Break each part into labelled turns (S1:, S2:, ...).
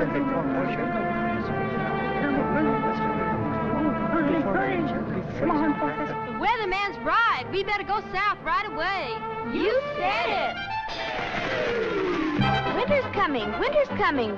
S1: The weatherman's right. We better go south right away. You said it. Winter's coming. Winter's coming.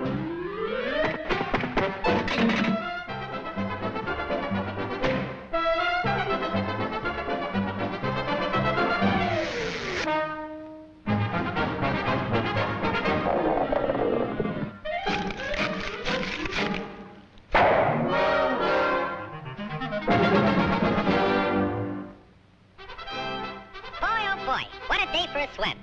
S2: A day swim.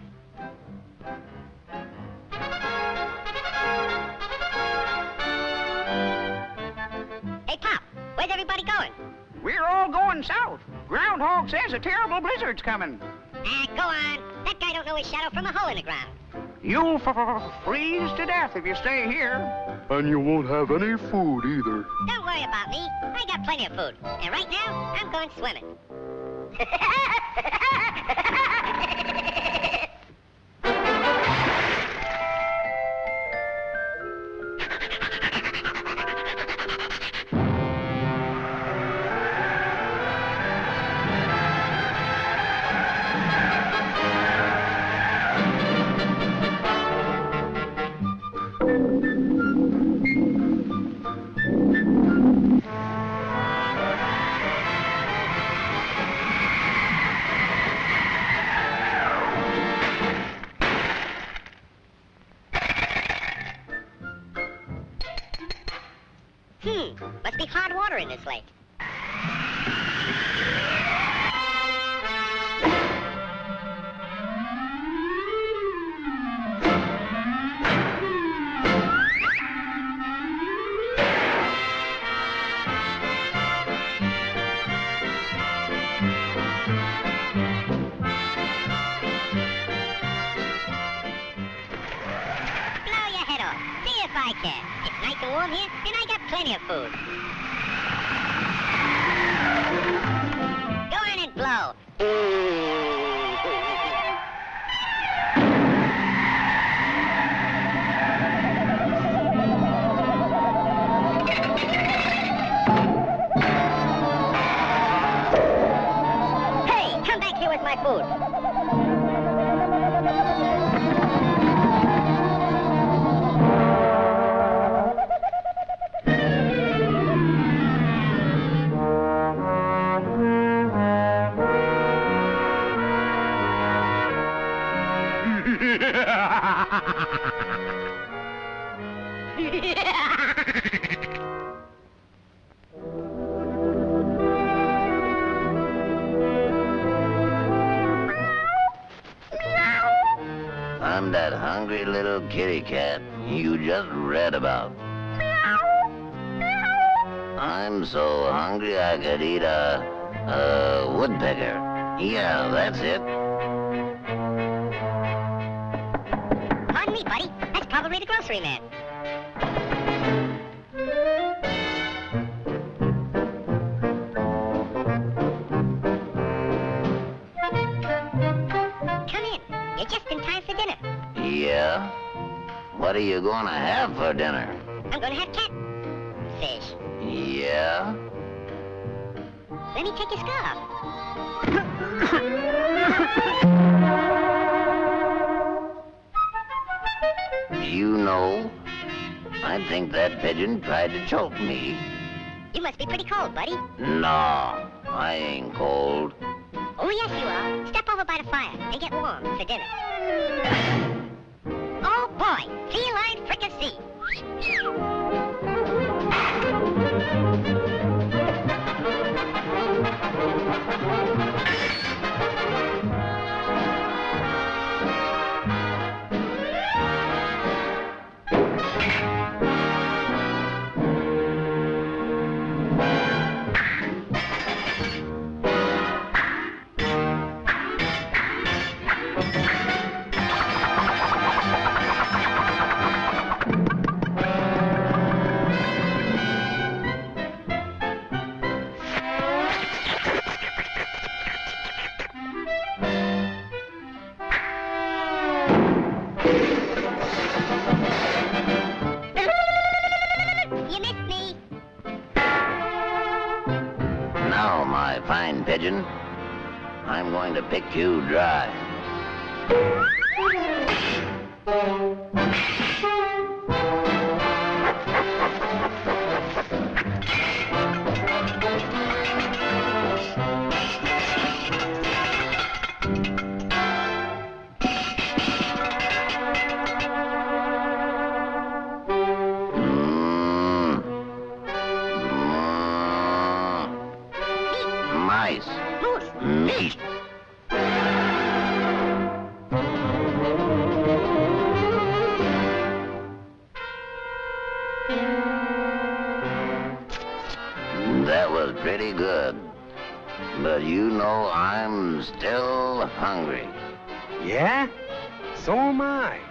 S2: Hey, Pop, where's everybody going?
S3: We're all going south. Groundhog says a terrible blizzard's coming.
S2: Ah, go on. That guy don't know his shadow from a hole in the ground.
S3: You'll f- f- freeze to death if you stay here.
S4: And you won't have any food either.
S2: Don't worry about me. I got plenty of food. And right now, I'm going swimming. be hard water in this lake. Blow your head off. See if I can. Warm here, and I got plenty of food. Go on and blow. Hey, come back here with my food.
S5: I'm that hungry little kitty cat you just read about. I'm so hungry I could eat a, a woodpecker. Yeah, that's it.
S2: Buddy. That's probably the grocery man. Come in. You're just in time for dinner.
S5: Yeah? What are you gonna have for dinner?
S2: I'm gonna have cat fish.
S5: Yeah?
S2: Let me take your scarf.
S5: You know, I think that pigeon tried to choke me.
S2: You must be pretty cold, buddy.
S5: No, I ain't cold.
S2: Oh, yes, you are. Step over by the fire and get warm for dinner. Oh, boy. Feline fricassee.
S5: I'm going to pick you dry. Meat. That was pretty good. But you know I'm still hungry.
S6: Yeah? So am I.